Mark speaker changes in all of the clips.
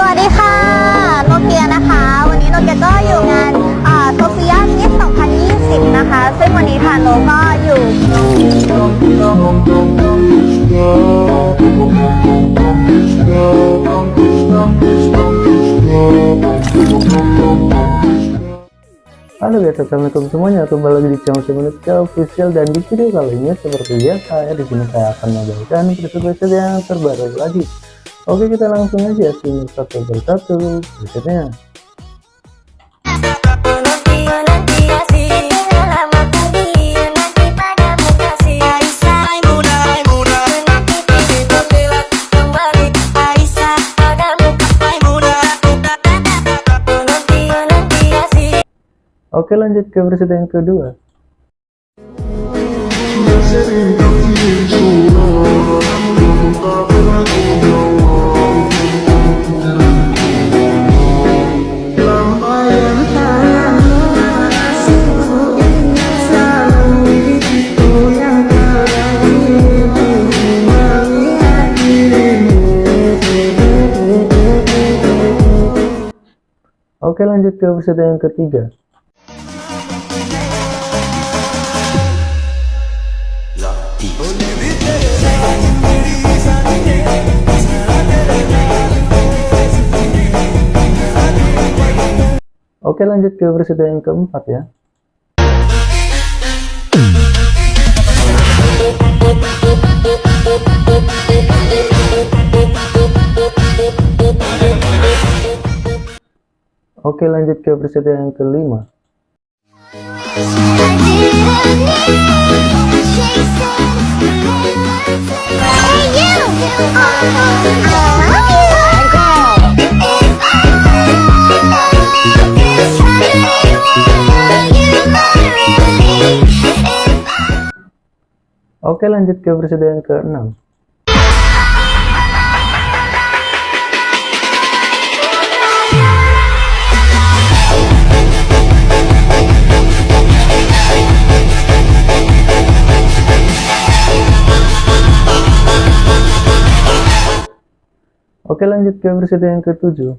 Speaker 1: สวัสดีค่ะ โนเกียนะคะ วันนี้โนเกียก็อยู่งานโซเฟียมิส2020 นะคะ ซึ่งวันนี้ทางโนก็อยู่
Speaker 2: Halo guys, assalamualaikum semuanya. Kembali lagi di channel Semenuska Official dan di video kali ini seperti biasa ya di sini saya akan membagikan preset yang terbaru lagi. Oke, kita langsung aja simak satu persatu presetnya. Oke, lanjut ke preset yang kedua. Oke lanjut ke preset yang ketiga. Oke lanjut ke preset yang keempat ya Oke lanjut ke preset yang kelima. Oke lanjut ke preset yang ke-6 Oke lanjut ke preset yang ke-7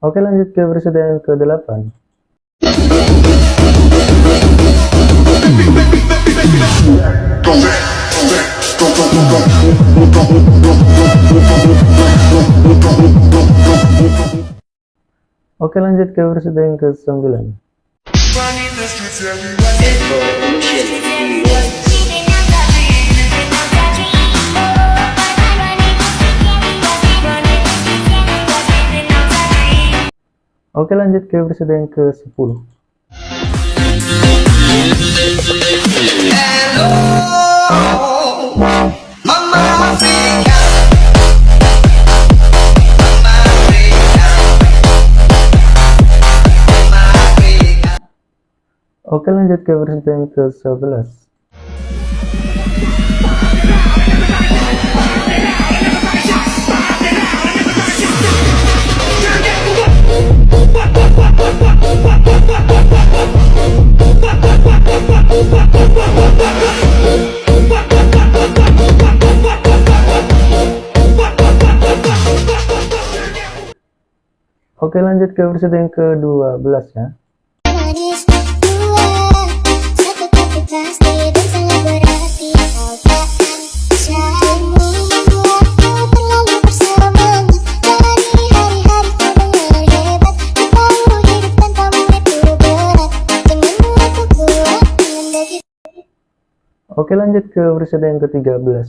Speaker 2: Oke lanjut ke preset yang ke-8 Oke lanjut ke preset yang ke-9 Oke lanjut ke preset yang ke-10 Oke lanjut ke preset yang ke-11 Oke lanjut ke preset yang ke-12 ya Oke lanjut ke preset yang ke-13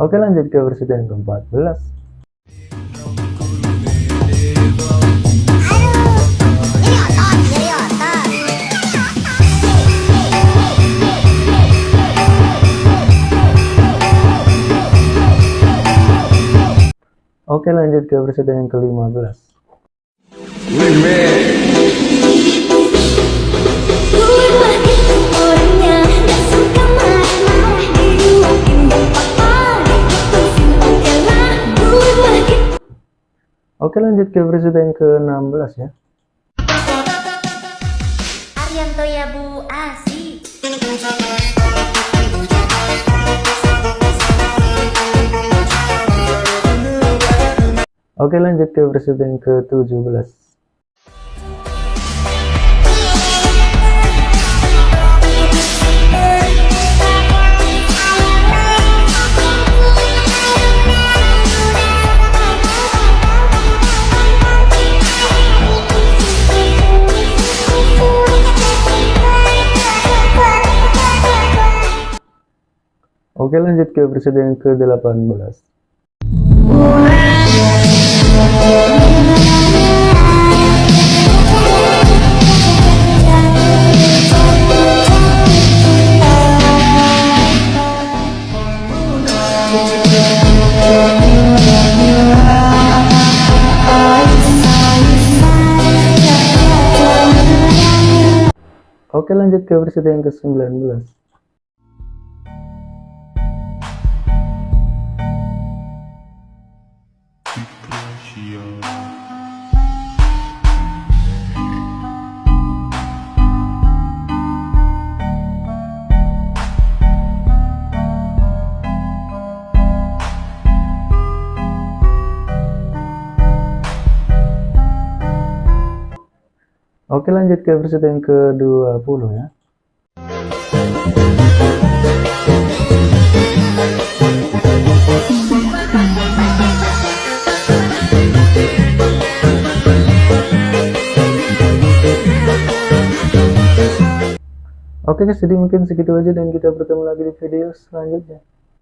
Speaker 2: Oke lanjut ke versi yang ke-14 Oke lanjut ke presiden yang ke-15
Speaker 3: orangnya gak suka marah-marah Diruakin papa Diputusin
Speaker 2: oke lanjut ke presiden yang ke-16 ya.
Speaker 3: Arianto ya bu. Asik
Speaker 2: Oke lanjut ke presiden yang ke-17 Oke lanjut ke presiden yang ke-18 Oke lanjut ke presiden yang ke-19 Oke lanjut ke presiden yang ke-20 ya Oke guys, jadi mungkin segitu aja dan kita bertemu lagi di video selanjutnya.